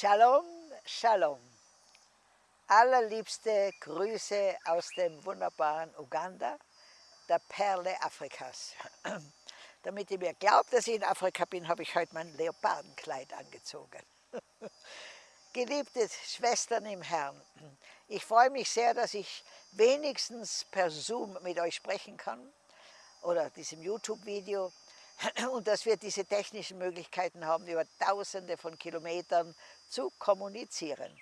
Shalom, Shalom. Allerliebste Grüße aus dem wunderbaren Uganda, der Perle Afrikas. Damit ihr mir glaubt, dass ich in Afrika bin, habe ich heute mein Leopardenkleid angezogen. Geliebte Schwestern im Herrn, ich freue mich sehr, dass ich wenigstens per Zoom mit euch sprechen kann oder diesem YouTube-Video und dass wir diese technischen Möglichkeiten haben, über tausende von Kilometern zu kommunizieren.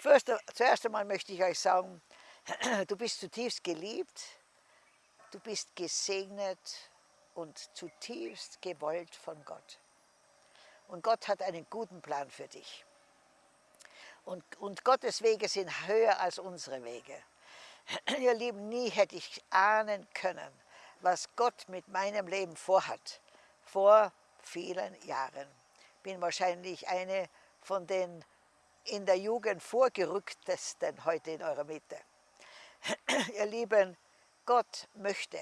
First, zuerst einmal möchte ich euch sagen, du bist zutiefst geliebt, du bist gesegnet und zutiefst gewollt von Gott. Und Gott hat einen guten Plan für dich. Und, und Gottes Wege sind höher als unsere Wege. Ihr Lieben, nie hätte ich ahnen können, was Gott mit meinem Leben vorhat, vor vielen Jahren. Bin wahrscheinlich eine von den in der Jugend vorgerücktesten heute in eurer Mitte. Ihr Lieben, Gott möchte,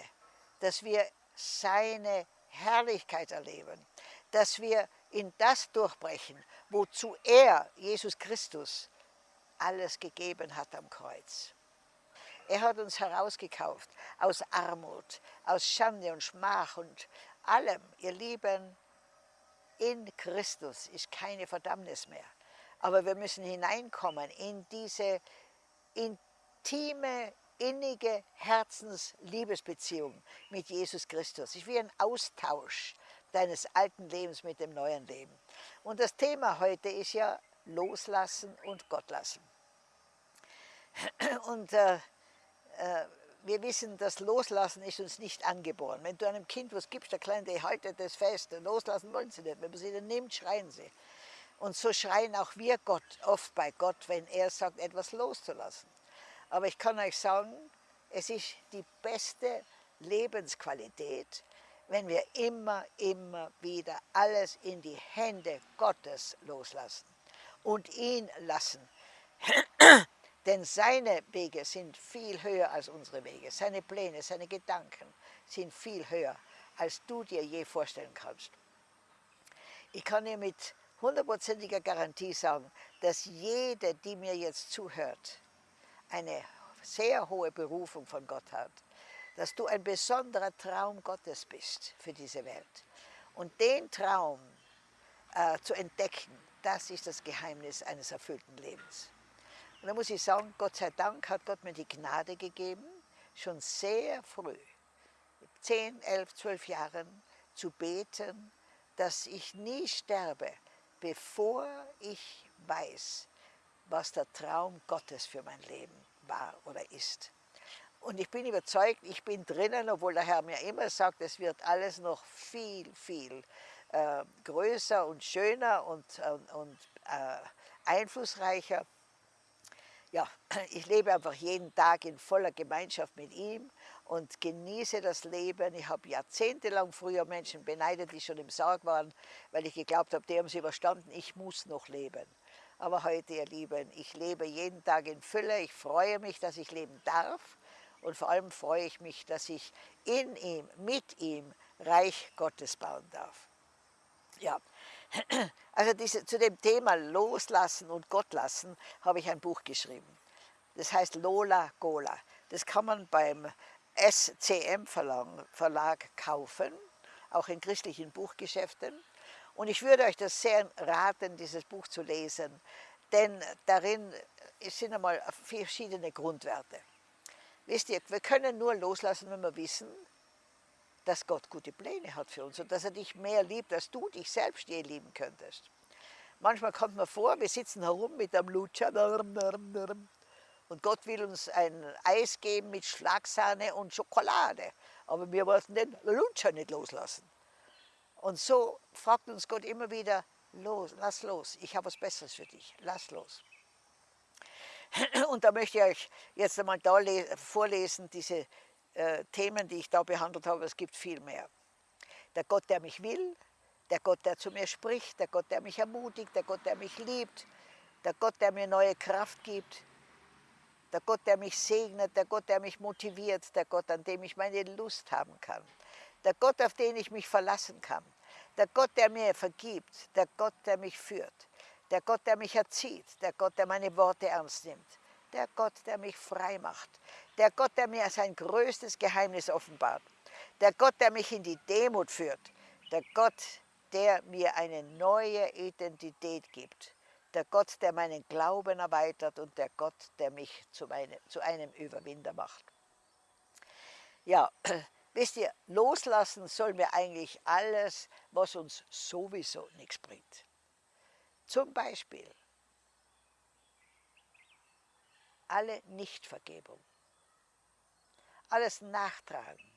dass wir seine Herrlichkeit erleben, dass wir in das durchbrechen, wozu er, Jesus Christus, alles gegeben hat am Kreuz. Er hat uns herausgekauft aus Armut, aus Schande und Schmach und allem. Ihr Lieben, in Christus ist keine Verdammnis mehr. Aber wir müssen hineinkommen in diese intime, innige Herzensliebesbeziehung mit Jesus Christus. Es ist wie ein Austausch deines alten Lebens mit dem neuen Leben. Und das Thema heute ist ja Loslassen und Gott lassen. Und äh, äh, wir wissen, das Loslassen ist uns nicht angeboren. Wenn du einem Kind was gibst, der Kleine, der haltet das fest, loslassen wollen sie nicht. Wenn man sie dann nimmt, schreien sie. Und so schreien auch wir Gott oft bei Gott, wenn er sagt, etwas loszulassen. Aber ich kann euch sagen, es ist die beste Lebensqualität, wenn wir immer, immer wieder alles in die Hände Gottes loslassen und ihn lassen. Denn seine Wege sind viel höher als unsere Wege. Seine Pläne, seine Gedanken sind viel höher, als du dir je vorstellen kannst. Ich kann dir mit hundertprozentiger Garantie sagen, dass jede, die mir jetzt zuhört, eine sehr hohe Berufung von Gott hat. Dass du ein besonderer Traum Gottes bist für diese Welt. Und den Traum äh, zu entdecken, das ist das Geheimnis eines erfüllten Lebens. Und da muss ich sagen, Gott sei Dank hat Gott mir die Gnade gegeben, schon sehr früh, 10, 11, 12 Jahren, zu beten, dass ich nie sterbe, bevor ich weiß, was der Traum Gottes für mein Leben war oder ist. Und ich bin überzeugt, ich bin drinnen, obwohl der Herr mir immer sagt, es wird alles noch viel, viel äh, größer und schöner und, und, und äh, einflussreicher ja, ich lebe einfach jeden Tag in voller Gemeinschaft mit ihm und genieße das Leben. Ich habe jahrzehntelang früher Menschen beneidet, die schon im Sarg waren, weil ich geglaubt habe, die haben sie überstanden, ich muss noch leben. Aber heute, ihr Lieben, ich lebe jeden Tag in Fülle. Ich freue mich, dass ich leben darf. Und vor allem freue ich mich, dass ich in ihm, mit ihm Reich Gottes bauen darf. Ja, also diese, zu dem Thema Loslassen und Gott lassen habe ich ein Buch geschrieben. Das heißt Lola Gola. Das kann man beim SCM Verlag kaufen, auch in christlichen Buchgeschäften. Und ich würde euch das sehr raten, dieses Buch zu lesen, denn darin sind einmal verschiedene Grundwerte. Wisst ihr, wir können nur loslassen, wenn wir wissen, dass Gott gute Pläne hat für uns und dass er dich mehr liebt, als du dich selbst je lieben könntest. Manchmal kommt man vor, wir sitzen herum mit einem Lutscher und Gott will uns ein Eis geben mit Schlagsahne und Schokolade, aber wir wollten den Lutscher nicht loslassen. Und so fragt uns Gott immer wieder, los, lass los, ich habe was Besseres für dich, lass los. Und da möchte ich euch jetzt einmal da vorlesen, diese äh, Themen, die ich da behandelt habe, es gibt viel mehr. Der Gott, der mich will, der Gott, der zu mir spricht, der Gott, der mich ermutigt, der Gott, der mich liebt, der Gott, der mir neue Kraft gibt, der Gott, der mich segnet, der Gott, der mich motiviert, der Gott, an dem ich meine Lust haben kann, der Gott, auf den ich mich verlassen kann, der Gott, der mir vergibt, der Gott, der mich führt, der Gott, der mich erzieht, der Gott, der meine Worte ernst nimmt, der Gott, der mich frei macht, der Gott, der mir sein größtes Geheimnis offenbart, der Gott, der mich in die Demut führt, der Gott, der mir eine neue Identität gibt, der Gott, der meinen Glauben erweitert und der Gott, der mich zu, meine, zu einem Überwinder macht. Ja, wisst ihr, loslassen sollen wir eigentlich alles, was uns sowieso nichts bringt. Zum Beispiel alle Nichtvergebung, alles Nachtragen,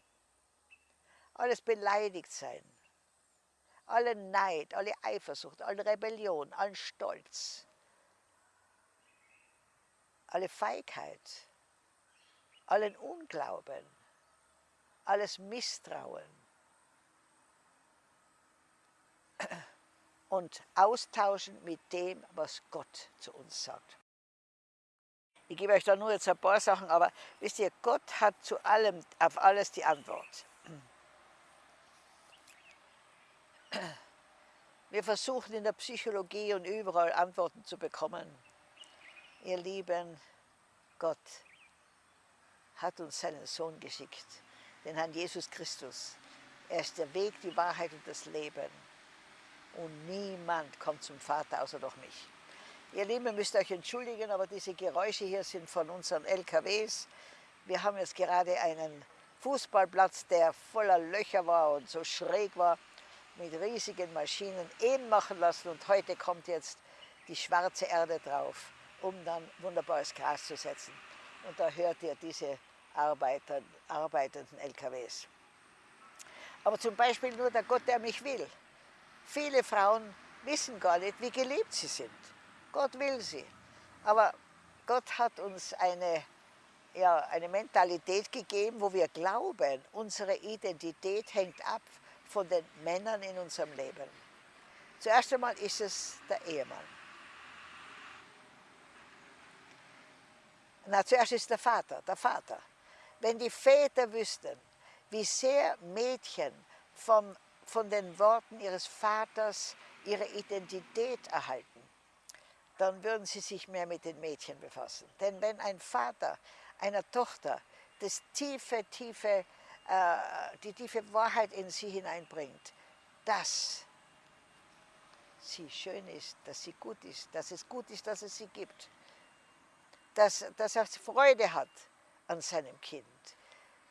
alles beleidigt sein, alle Neid, alle Eifersucht, alle Rebellion, allen Stolz, alle Feigheit, allen Unglauben, alles Misstrauen. Und austauschen mit dem, was Gott zu uns sagt. Ich gebe euch da nur jetzt ein paar Sachen, aber wisst ihr, Gott hat zu allem, auf alles die Antwort. Wir versuchen in der Psychologie und überall Antworten zu bekommen. Ihr Lieben, Gott hat uns seinen Sohn geschickt, den Herrn Jesus Christus. Er ist der Weg, die Wahrheit und das Leben. Und niemand kommt zum Vater außer durch mich. Ihr Lieben, ihr müsst euch entschuldigen, aber diese Geräusche hier sind von unseren LKWs. Wir haben jetzt gerade einen Fußballplatz, der voller Löcher war und so schräg war mit riesigen Maschinen eben machen lassen und heute kommt jetzt die schwarze Erde drauf, um dann wunderbares Gras zu setzen. Und da hört ihr diese Arbeiter, arbeitenden LKWs. Aber zum Beispiel nur der Gott, der mich will. Viele Frauen wissen gar nicht, wie geliebt sie sind. Gott will sie. Aber Gott hat uns eine, ja, eine Mentalität gegeben, wo wir glauben, unsere Identität hängt ab von den Männern in unserem Leben. Zuerst einmal ist es der Ehemann. Na, zuerst ist der Vater, der Vater. Wenn die Väter wüssten, wie sehr Mädchen vom, von den Worten ihres Vaters ihre Identität erhalten, dann würden sie sich mehr mit den Mädchen befassen. Denn wenn ein Vater einer Tochter das tiefe, tiefe äh, die tiefe Wahrheit in sie hineinbringt, dass sie schön ist, dass sie gut ist, dass es gut ist, dass es sie gibt, dass, dass er Freude hat an seinem Kind,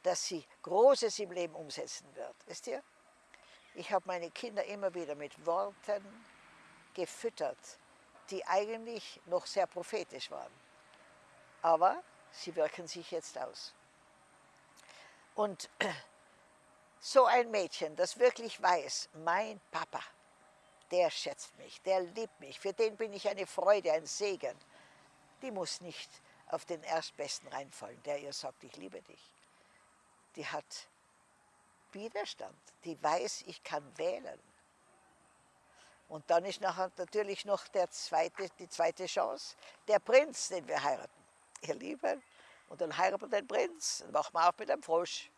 dass sie Großes im Leben umsetzen wird. Wisst ihr? Ich habe meine Kinder immer wieder mit Worten gefüttert, die eigentlich noch sehr prophetisch waren. Aber sie wirken sich jetzt aus. Und so ein Mädchen, das wirklich weiß, mein Papa, der schätzt mich, der liebt mich, für den bin ich eine Freude, ein Segen, die muss nicht auf den Erstbesten reinfallen, der ihr sagt, ich liebe dich. Die hat Widerstand, die weiß, ich kann wählen. Und dann ist nachher natürlich noch der zweite, die zweite Chance, der Prinz, den wir heiraten. Ihr Lieben, und dann heiratet den Prinz, dann wacht man auf mit einem Frosch.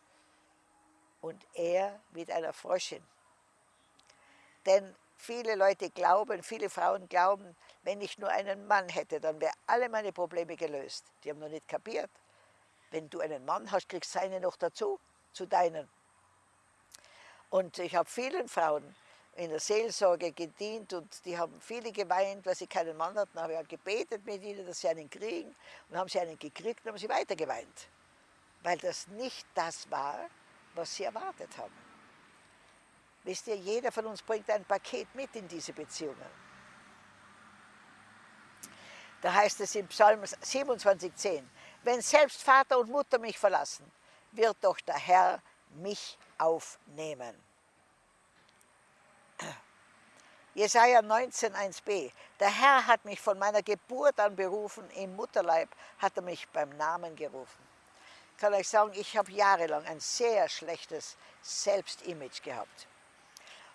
Und er mit einer Fröschin. Denn viele Leute glauben, viele Frauen glauben, wenn ich nur einen Mann hätte, dann wären alle meine Probleme gelöst. Die haben noch nicht kapiert. Wenn du einen Mann hast, kriegst du seine noch dazu, zu deinen. Und ich habe vielen Frauen in der Seelsorge gedient und die haben viele geweint, weil sie keinen Mann hatten. Da habe ich gebetet mit ihnen, dass sie einen kriegen. Und haben sie einen gekriegt und haben sie weiter geweint. Weil das nicht das war, was sie erwartet haben. Wisst ihr, jeder von uns bringt ein Paket mit in diese Beziehungen. Da heißt es im Psalm 27,10, wenn selbst Vater und Mutter mich verlassen, wird doch der Herr mich aufnehmen. Jesaja 19, 1b. Der Herr hat mich von meiner Geburt an berufen, im Mutterleib hat er mich beim Namen gerufen. Ich kann euch sagen, ich habe jahrelang ein sehr schlechtes Selbstimage gehabt.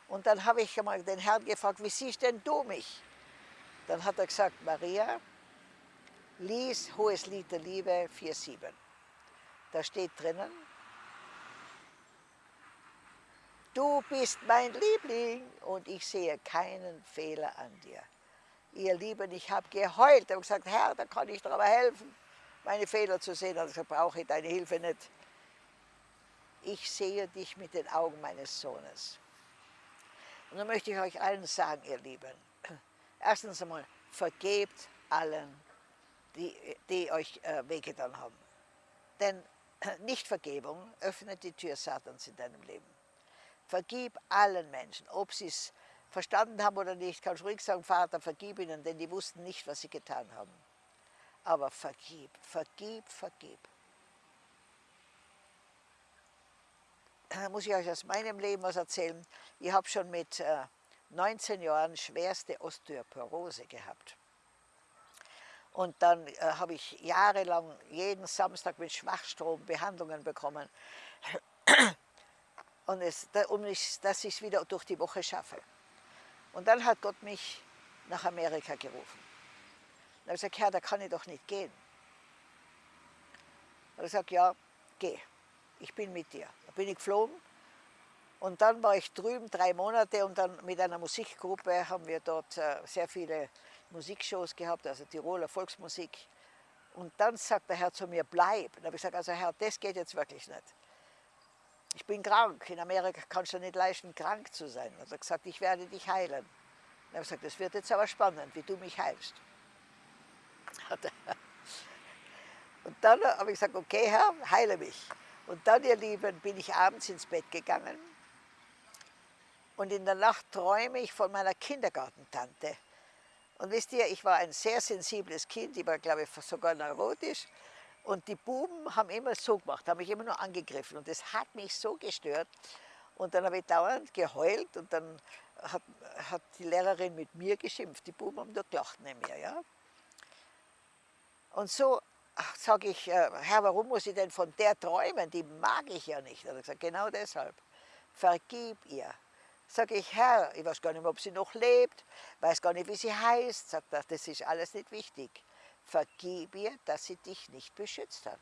Und dann habe ich einmal den Herrn gefragt, wie siehst denn du mich? Dann hat er gesagt, Maria, lies Hohes Lied der Liebe 4,7. Da steht drinnen, Du bist mein Liebling und ich sehe keinen Fehler an dir. Ihr Lieben, ich habe geheult. Habe gesagt, Herr, da kann ich dir aber helfen, meine Fehler zu sehen. Also brauche ich deine Hilfe nicht. Ich sehe dich mit den Augen meines Sohnes. Und dann möchte ich euch allen sagen, ihr Lieben, erstens einmal, vergebt allen, die, die euch äh, wehgetan haben. Denn Nichtvergebung öffnet die Tür Satans in deinem Leben. Vergib allen Menschen, ob sie es verstanden haben oder nicht, kannst ruhig sagen, Vater, vergib ihnen, denn die wussten nicht, was sie getan haben. Aber vergib, vergib, vergib. Da muss ich euch aus meinem Leben was erzählen. Ich habe schon mit äh, 19 Jahren schwerste Osteoporose gehabt. Und dann äh, habe ich jahrelang jeden Samstag mit Schwachstrom Behandlungen bekommen, und es, um ich, dass ich es wieder durch die Woche schaffe. Und dann hat Gott mich nach Amerika gerufen. Und habe ich gesagt, Herr, da kann ich doch nicht gehen. Und er gesagt, ja, geh, ich bin mit dir. Da bin ich geflogen und dann war ich drüben drei Monate und dann mit einer Musikgruppe haben wir dort äh, sehr viele Musikshows gehabt, also Tiroler Volksmusik. Und dann sagt der Herr zu mir, bleib. Und habe ich gesagt, also Herr, das geht jetzt wirklich nicht. Ich bin krank. In Amerika kannst du nicht leisten, krank zu sein. Er hat gesagt, ich werde dich heilen. Und habe gesagt, das wird jetzt aber spannend, wie du mich heilst. Und dann habe ich gesagt, okay Herr, heile mich. Und dann, ihr Lieben, bin ich abends ins Bett gegangen und in der Nacht träume ich von meiner Kindergartentante. Und wisst ihr, ich war ein sehr sensibles Kind, ich war glaube ich sogar neurotisch. Und die Buben haben immer so gemacht, haben mich immer nur angegriffen und das hat mich so gestört. Und dann habe ich dauernd geheult und dann hat, hat die Lehrerin mit mir geschimpft. Die Buben haben nur gelacht neben mir. Ja? Und so sage ich, äh, Herr, warum muss ich denn von der träumen? Die mag ich ja nicht. Er hat gesagt, genau deshalb. Vergib ihr. Sage ich, Herr, ich weiß gar nicht mehr, ob sie noch lebt, weiß gar nicht, wie sie heißt. Sagt er, das ist alles nicht wichtig. Vergib ihr, dass sie dich nicht beschützt hat.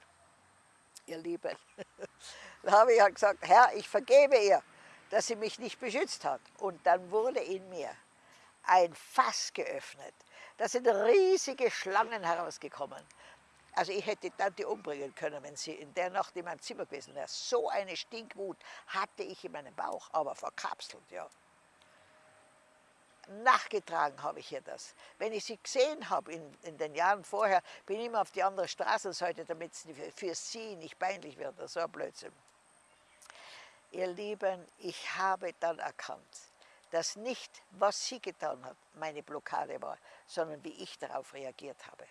Ihr Lieben. da habe ich gesagt, Herr, ich vergebe ihr, dass sie mich nicht beschützt hat. Und dann wurde in mir ein Fass geöffnet. Da sind riesige Schlangen herausgekommen. Also ich hätte die Tante umbringen können, wenn sie in der Nacht in meinem Zimmer gewesen wäre. So eine Stinkwut hatte ich in meinem Bauch, aber verkapselt, ja. Nachgetragen habe ich ihr das. Wenn ich sie gesehen habe in, in den Jahren vorher, bin ich immer auf die andere Straßenseite, damit es für sie nicht peinlich wird. Das ein Blödsinn. Ihr Lieben, ich habe dann erkannt, dass nicht, was sie getan hat, meine Blockade war, sondern wie ich darauf reagiert habe.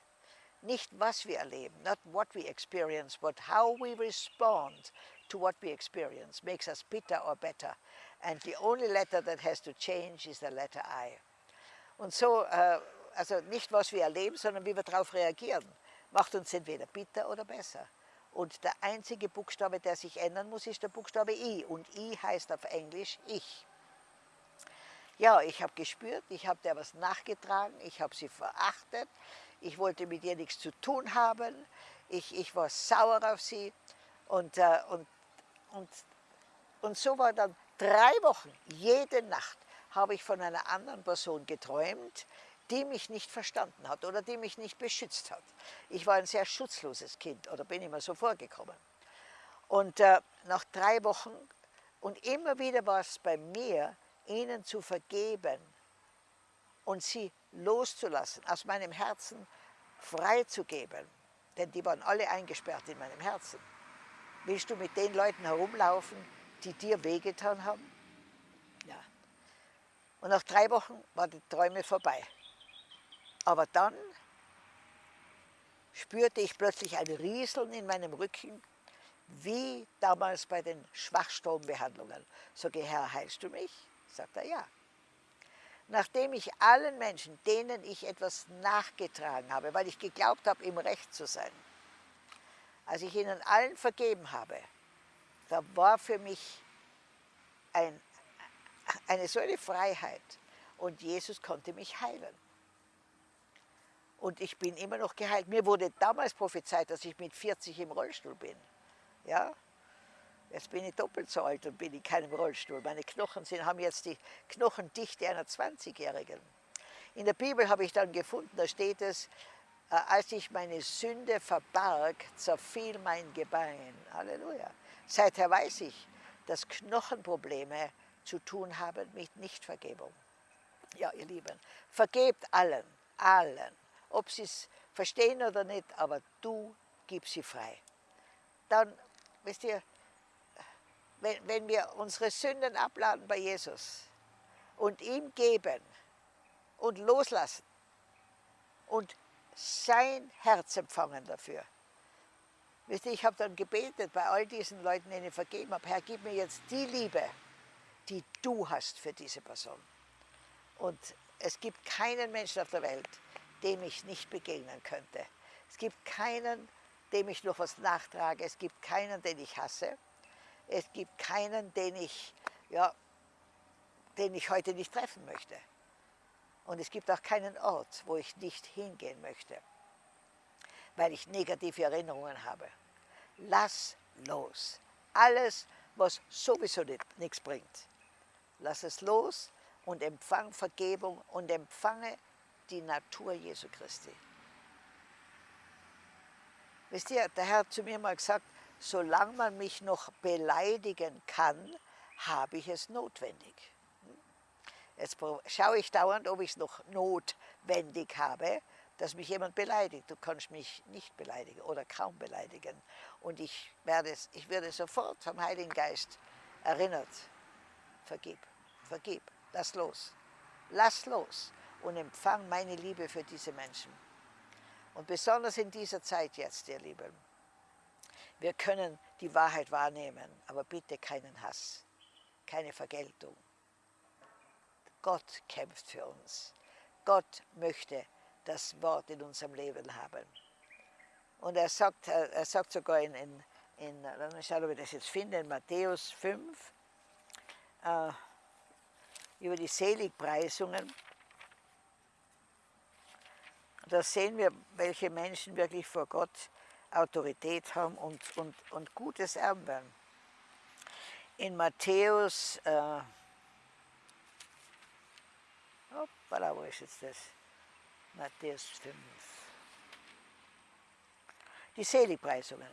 Nicht was wir erleben, not what we experience, but how we respond to what we experience makes us bitter or better. And the only letter that has to change is the letter I. Und so, äh, also nicht was wir erleben, sondern wie wir darauf reagieren, macht uns entweder bitter oder besser. Und der einzige Buchstabe, der sich ändern muss, ist der Buchstabe I. Und I heißt auf Englisch ich. Ja, ich habe gespürt, ich habe der was nachgetragen, ich habe sie verachtet, ich wollte mit ihr nichts zu tun haben, ich, ich war sauer auf sie und, äh, und, und, und so war dann drei Wochen, jede Nacht habe ich von einer anderen Person geträumt, die mich nicht verstanden hat oder die mich nicht beschützt hat. Ich war ein sehr schutzloses Kind oder bin immer so vorgekommen. Und äh, nach drei Wochen, und immer wieder war es bei mir, ihnen zu vergeben und sie loszulassen, aus meinem Herzen freizugeben, denn die waren alle eingesperrt in meinem Herzen. Willst du mit den Leuten herumlaufen, die dir wehgetan haben? Ja. Und nach drei Wochen waren die Träume vorbei. Aber dann spürte ich plötzlich ein Rieseln in meinem Rücken, wie damals bei den Schwachstrombehandlungen. Sage, Herr, heilst du mich? Sagt er, ja nachdem ich allen Menschen, denen ich etwas nachgetragen habe, weil ich geglaubt habe, im Recht zu sein, als ich ihnen allen vergeben habe, da war für mich ein, eine so eine Freiheit und Jesus konnte mich heilen. Und ich bin immer noch geheilt. Mir wurde damals prophezeit, dass ich mit 40 im Rollstuhl bin. Ja? Jetzt bin ich doppelt so alt und bin in keinem Rollstuhl. Meine Knochen sind, haben jetzt die Knochendichte einer 20-Jährigen. In der Bibel habe ich dann gefunden, da steht es, äh, als ich meine Sünde verbarg, zerfiel mein Gebein. Halleluja. Seither weiß ich, dass Knochenprobleme zu tun haben mit Nichtvergebung. Ja, ihr Lieben, vergebt allen, allen, ob sie es verstehen oder nicht, aber du gibst sie frei. Dann, wisst ihr, wenn, wenn wir unsere Sünden abladen bei Jesus und ihm geben und loslassen und sein Herz empfangen dafür. Wisst ihr, ich habe dann gebetet bei all diesen Leuten, denen ich vergeben habe, Herr, gib mir jetzt die Liebe, die du hast für diese Person. Und es gibt keinen Menschen auf der Welt, dem ich nicht begegnen könnte. Es gibt keinen, dem ich noch was nachtrage. Es gibt keinen, den ich hasse. Es gibt keinen, den ich, ja, den ich heute nicht treffen möchte. Und es gibt auch keinen Ort, wo ich nicht hingehen möchte, weil ich negative Erinnerungen habe. Lass los. Alles, was sowieso nichts bringt. Lass es los und empfang Vergebung und empfange die Natur Jesu Christi. Wisst ihr, der Herr hat zu mir mal gesagt, solange man mich noch beleidigen kann, habe ich es notwendig. Jetzt schaue ich dauernd, ob ich es noch notwendig habe, dass mich jemand beleidigt. Du kannst mich nicht beleidigen oder kaum beleidigen. Und ich werde, ich werde sofort vom Heiligen Geist erinnert. Vergib, vergib, lass los. Lass los und empfang meine Liebe für diese Menschen. Und besonders in dieser Zeit jetzt, ihr Lieben, wir können die Wahrheit wahrnehmen, aber bitte keinen Hass, keine Vergeltung. Gott kämpft für uns. Gott möchte das Wort in unserem Leben haben. Und er sagt, er sagt sogar in, in, in dann schauen, ob wir das jetzt finden, in Matthäus 5, äh, über die Seligpreisungen. Da sehen wir, welche Menschen wirklich vor Gott Autorität haben und, und, und Gutes erben. In Matthäus, äh, hoppala, wo ist jetzt das? Matthäus 5. Die Seligpreisungen.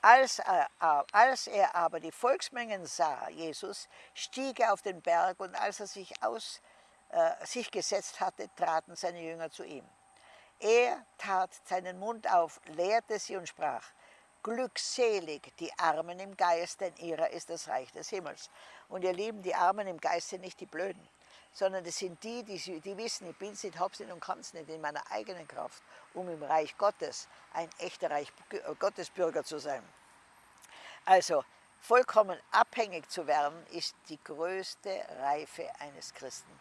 Als er, als er aber die Volksmengen sah, Jesus, stieg er auf den Berg und als er sich, aus, äh, sich gesetzt hatte, traten seine Jünger zu ihm. Er tat seinen Mund auf, lehrte sie und sprach, Glückselig die Armen im Geist, denn ihrer ist das Reich des Himmels. Und ihr Lieben, die Armen im Geist sind nicht die Blöden, sondern das sind die, die, die wissen, ich bin es nicht, hab's nicht und kann es nicht in meiner eigenen Kraft, um im Reich Gottes ein echter Reich äh, Gottesbürger zu sein. Also, vollkommen abhängig zu werden, ist die größte Reife eines Christen.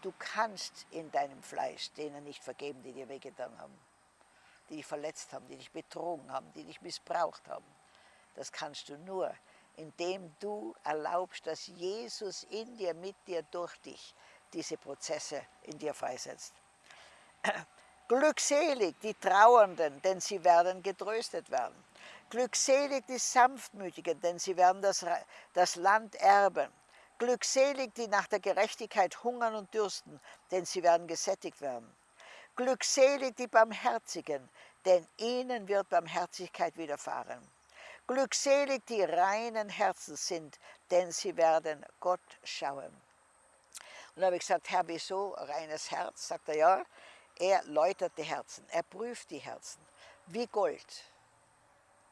Du kannst in deinem Fleisch denen nicht vergeben, die dir wehgetan haben, die dich verletzt haben, die dich betrogen haben, die dich missbraucht haben. Das kannst du nur, indem du erlaubst, dass Jesus in dir, mit dir, durch dich diese Prozesse in dir freisetzt. Glückselig die Trauernden, denn sie werden getröstet werden. Glückselig die Sanftmütigen, denn sie werden das, das Land erben. Glückselig, die nach der Gerechtigkeit hungern und dürsten, denn sie werden gesättigt werden. Glückselig die Barmherzigen, denn ihnen wird Barmherzigkeit widerfahren. Glückselig die reinen Herzen sind, denn sie werden Gott schauen. Und da habe ich gesagt, Herr, wieso reines Herz? Sagt er, ja, er läutert die Herzen, er prüft die Herzen, wie Gold.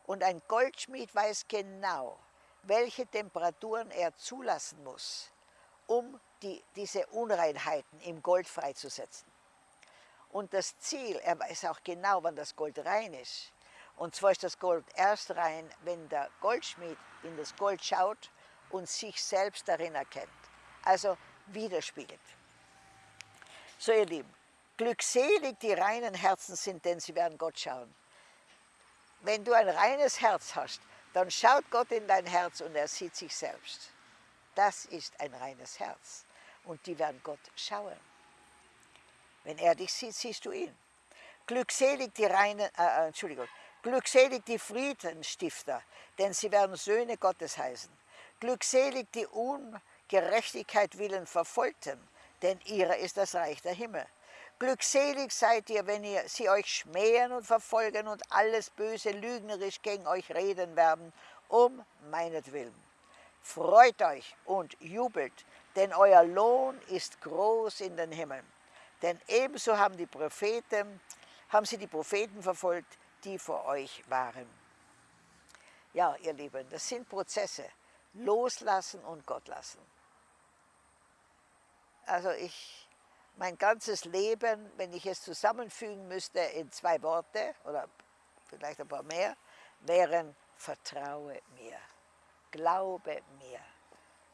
Und ein Goldschmied weiß genau, welche Temperaturen er zulassen muss, um die, diese Unreinheiten im Gold freizusetzen. Und das Ziel, er weiß auch genau, wann das Gold rein ist. Und zwar ist das Gold erst rein, wenn der Goldschmied in das Gold schaut und sich selbst darin erkennt. Also widerspiegelt. So ihr Lieben, glückselig die reinen Herzen sind, denn sie werden Gott schauen. Wenn du ein reines Herz hast, dann schaut Gott in dein Herz und er sieht sich selbst. Das ist ein reines Herz. Und die werden Gott schauen. Wenn er dich sieht, siehst du ihn. Glückselig die reinen, äh, äh, Entschuldigung, glückselig die Friedenstifter, denn sie werden Söhne Gottes heißen. Glückselig die Ungerechtigkeit willen Verfolgten, denn ihrer ist das Reich der Himmel. Glückselig seid ihr, wenn ihr sie euch schmähen und verfolgen und alles Böse lügnerisch gegen euch reden werden, um meinetwillen. Freut euch und jubelt, denn euer Lohn ist groß in den Himmeln. Denn ebenso haben die Propheten, haben sie die Propheten verfolgt, die vor euch waren. Ja, ihr Lieben, das sind Prozesse. Loslassen und Gott lassen. Also ich, mein ganzes Leben, wenn ich es zusammenfügen müsste in zwei Worte oder vielleicht ein paar mehr, wären Vertraue mir, glaube mir,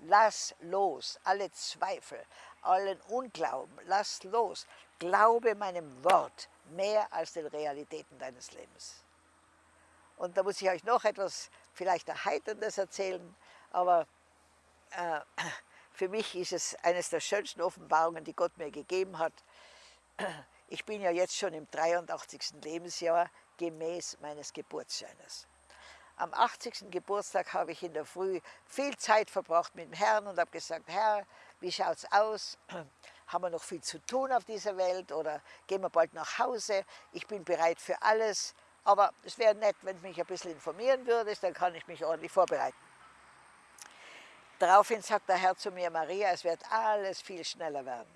lass los alle Zweifel, allen Unglauben, lass los, glaube meinem Wort mehr als den Realitäten deines Lebens. Und da muss ich euch noch etwas vielleicht Erheiterndes erzählen, aber äh, für mich ist es eines der schönsten Offenbarungen, die Gott mir gegeben hat. Ich bin ja jetzt schon im 83. Lebensjahr gemäß meines Geburtsscheines. Am 80. Geburtstag habe ich in der Früh viel Zeit verbracht mit dem Herrn und habe gesagt, Herr, wie schaut es aus? Haben wir noch viel zu tun auf dieser Welt oder gehen wir bald nach Hause? Ich bin bereit für alles, aber es wäre nett, wenn du mich ein bisschen informieren würdest, dann kann ich mich ordentlich vorbereiten. Daraufhin sagt der Herr zu mir, Maria, es wird alles viel schneller werden.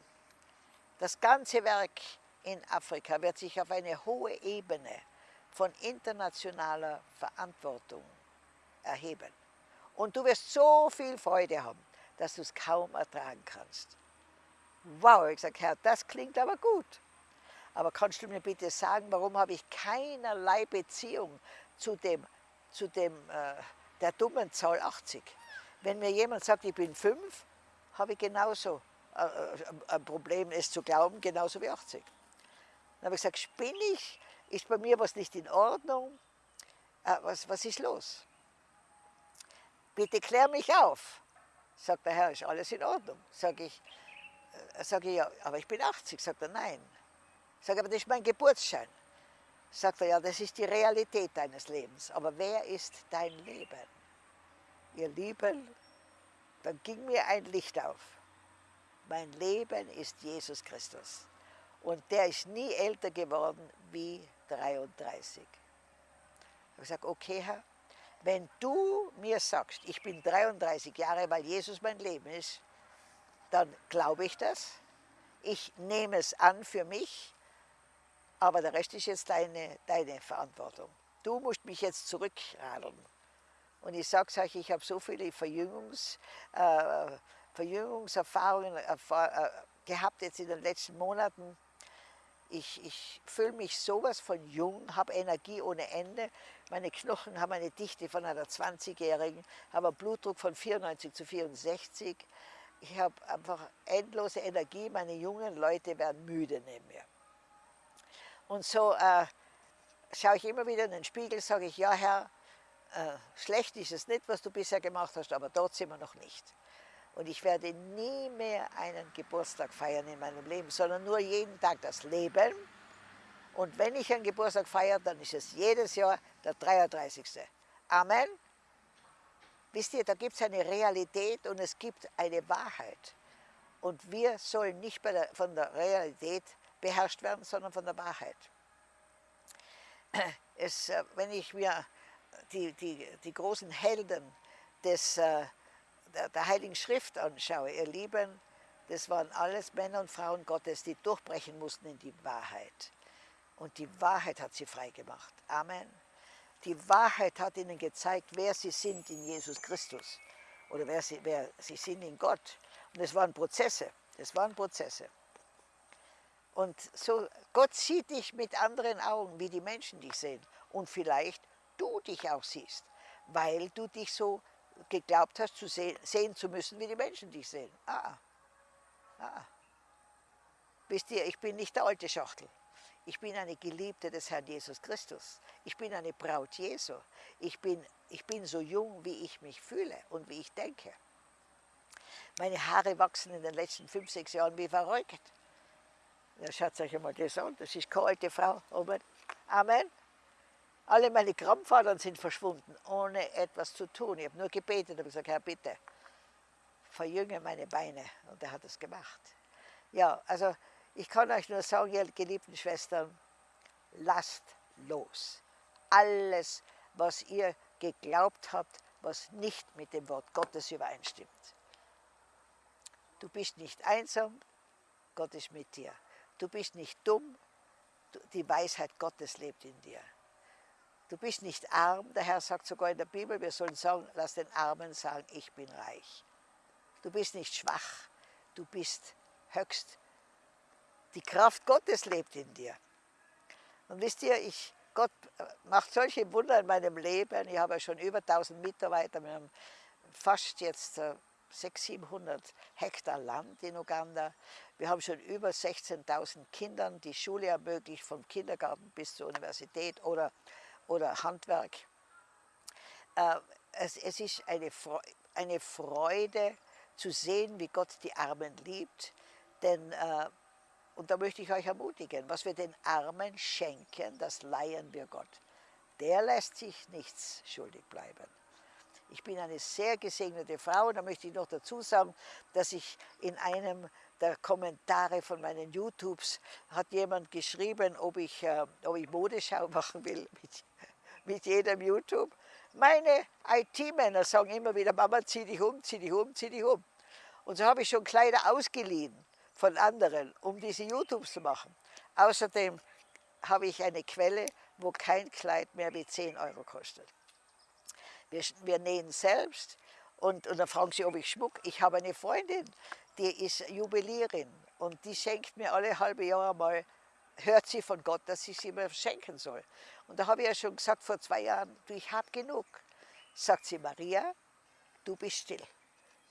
Das ganze Werk in Afrika wird sich auf eine hohe Ebene von internationaler Verantwortung erheben. Und du wirst so viel Freude haben, dass du es kaum ertragen kannst. Wow, ich sage, Herr, das klingt aber gut. Aber kannst du mir bitte sagen, warum habe ich keinerlei Beziehung zu dem, zu dem äh, der dummen Zahl 80? Wenn mir jemand sagt, ich bin fünf, habe ich genauso äh, äh, ein Problem, es zu glauben, genauso wie 80. Dann habe ich gesagt, spinne ich? Ist bei mir was nicht in Ordnung? Äh, was, was ist los? Bitte klär mich auf. Sagt der Herr, ist alles in Ordnung? Sage ich, äh, sag ich, ja, aber ich bin 80. Sagt er, nein. Sage aber das ist mein Geburtsschein. Sagt er, ja, das ist die Realität deines Lebens. Aber wer ist dein Leben? ihr Lieben, dann ging mir ein Licht auf. Mein Leben ist Jesus Christus. Und der ist nie älter geworden wie 33. Ich habe gesagt, okay Herr, wenn du mir sagst, ich bin 33 Jahre, weil Jesus mein Leben ist, dann glaube ich das. Ich nehme es an für mich, aber der Rest ist jetzt deine, deine Verantwortung. Du musst mich jetzt zurückradeln. Und ich sage euch, ich habe so viele Verjüngungs, äh, Verjüngungserfahrungen erfahr äh, gehabt jetzt in den letzten Monaten. Ich, ich fühle mich sowas von jung, habe Energie ohne Ende. Meine Knochen haben eine Dichte von einer 20-Jährigen, habe einen Blutdruck von 94 zu 64. Ich habe einfach endlose Energie. Meine jungen Leute werden müde neben mir. Und so äh, schaue ich immer wieder in den Spiegel, sage ich, ja Herr, äh, schlecht ist es nicht, was du bisher gemacht hast, aber dort sind wir noch nicht. Und ich werde nie mehr einen Geburtstag feiern in meinem Leben, sondern nur jeden Tag das Leben. Und wenn ich einen Geburtstag feiere, dann ist es jedes Jahr der 33. Amen. Wisst ihr, da gibt es eine Realität und es gibt eine Wahrheit. Und wir sollen nicht der, von der Realität beherrscht werden, sondern von der Wahrheit. Es, äh, wenn ich mir die, die, die großen Helden des, äh, der, der Heiligen Schrift anschaue, ihr Lieben, das waren alles Männer und Frauen Gottes, die durchbrechen mussten in die Wahrheit. Und die Wahrheit hat sie frei gemacht. Amen. Die Wahrheit hat ihnen gezeigt, wer sie sind in Jesus Christus oder wer sie, wer sie sind in Gott. Und es waren Prozesse, es waren Prozesse. Und so, Gott sieht dich mit anderen Augen, wie die Menschen dich sehen. Und vielleicht du dich auch siehst, weil du dich so geglaubt hast, zu sehen, sehen zu müssen, wie die Menschen dich sehen. Ah, ah. Wisst ihr, ich bin nicht der alte Schachtel. Ich bin eine Geliebte des Herrn Jesus Christus. Ich bin eine Braut Jesu. Ich bin, ich bin so jung, wie ich mich fühle und wie ich denke. Meine Haare wachsen in den letzten fünf, sechs Jahren wie verrückt. Ja, schaut euch einmal das an, das ist keine alte Frau. Amen. Alle meine Krampfadern sind verschwunden, ohne etwas zu tun. Ich habe nur gebetet und gesagt, Herr, bitte, verjünge meine Beine. Und er hat es gemacht. Ja, also ich kann euch nur sagen, ihr geliebten Schwestern, lasst los. Alles, was ihr geglaubt habt, was nicht mit dem Wort Gottes übereinstimmt. Du bist nicht einsam, Gott ist mit dir. Du bist nicht dumm, die Weisheit Gottes lebt in dir. Du bist nicht arm, der Herr sagt sogar in der Bibel, wir sollen sagen, lass den Armen sagen, ich bin reich. Du bist nicht schwach, du bist höchst. Die Kraft Gottes lebt in dir. Und wisst ihr, ich, Gott macht solche Wunder in meinem Leben. Ich habe ja schon über 1000 Mitarbeiter. Wir haben fast jetzt 600, äh, 700 Hektar Land in Uganda. Wir haben schon über 16.000 Kindern die Schule ermöglicht, vom Kindergarten bis zur Universität oder, oder Handwerk. Äh, es, es ist eine, eine Freude zu sehen, wie Gott die Armen liebt. Denn äh, und da möchte ich euch ermutigen, was wir den Armen schenken, das leihen wir Gott. Der lässt sich nichts schuldig bleiben. Ich bin eine sehr gesegnete Frau und da möchte ich noch dazu sagen, dass ich in einem der Kommentare von meinen YouTubes hat jemand geschrieben, ob ich, äh, ob ich Modeschau machen will mit, mit jedem YouTube. Meine IT-Männer sagen immer wieder, Mama, zieh dich um, zieh dich um, zieh dich um. Und so habe ich schon Kleider ausgeliehen von anderen, um diese YouTubes zu machen. Außerdem habe ich eine Quelle, wo kein Kleid mehr wie 10 Euro kostet. Wir, wir nähen selbst und, und dann fragen sie, ob ich Schmuck. Ich habe eine Freundin, die ist Juwelierin und die schenkt mir alle halbe Jahre mal, hört sie von Gott, dass ich sie mir schenken soll. Und da habe ich ja schon gesagt vor zwei Jahren, du, ich habe genug. Sagt sie, Maria, du bist still.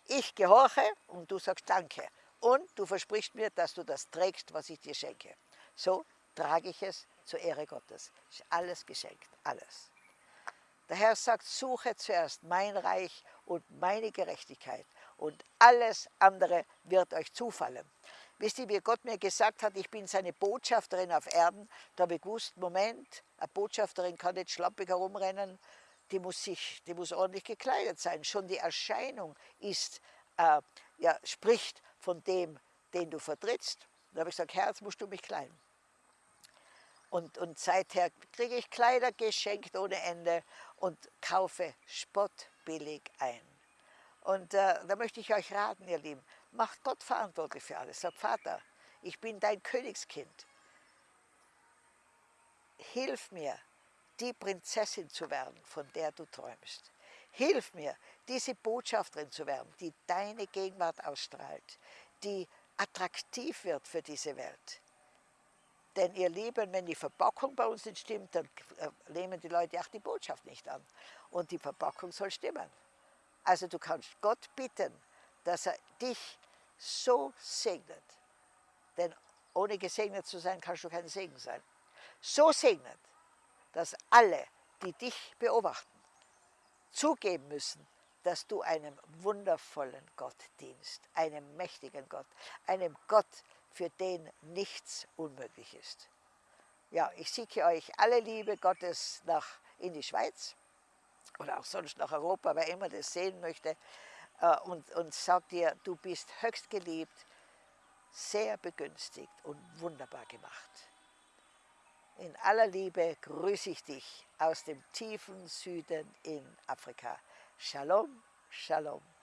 Ich gehorche und du sagst Danke. Und du versprichst mir, dass du das trägst, was ich dir schenke. So trage ich es zur Ehre Gottes. Ist alles geschenkt, alles. Der Herr sagt, suche zuerst mein Reich und meine Gerechtigkeit und alles andere wird euch zufallen. Wisst ihr, wie Gott mir gesagt hat, ich bin seine Botschafterin auf Erden, da habe ich gewusst, Moment, eine Botschafterin kann nicht schlappig herumrennen, die muss, sich, die muss ordentlich gekleidet sein. Schon die Erscheinung ist, äh, ja, spricht von dem, den du vertrittst. Da habe ich gesagt, jetzt musst du mich kleiden. Und, und seither kriege ich Kleider geschenkt ohne Ende und kaufe spottbillig ein. Und äh, da möchte ich euch raten, ihr Lieben, macht Gott verantwortlich für alles. Sagt, Vater, ich bin dein Königskind. Hilf mir, die Prinzessin zu werden, von der du träumst. Hilf mir, diese Botschafterin zu werden, die deine Gegenwart ausstrahlt, die attraktiv wird für diese Welt. Denn ihr Lieben, wenn die Verpackung bei uns nicht stimmt, dann äh, nehmen die Leute auch die Botschaft nicht an. Und die Verpackung soll stimmen. Also du kannst Gott bitten, dass er dich so segnet. Denn ohne gesegnet zu sein, kannst du kein Segen sein. So segnet, dass alle, die dich beobachten, zugeben müssen, dass du einem wundervollen Gott dienst, einem mächtigen Gott, einem Gott, für den nichts unmöglich ist. Ja, ich schicke euch alle Liebe Gottes nach in die Schweiz oder auch sonst nach Europa, wer immer das sehen möchte, äh, und, und sag dir, du bist höchst geliebt, sehr begünstigt und wunderbar gemacht. In aller Liebe grüße ich dich aus dem tiefen Süden in Afrika. Shalom, Shalom.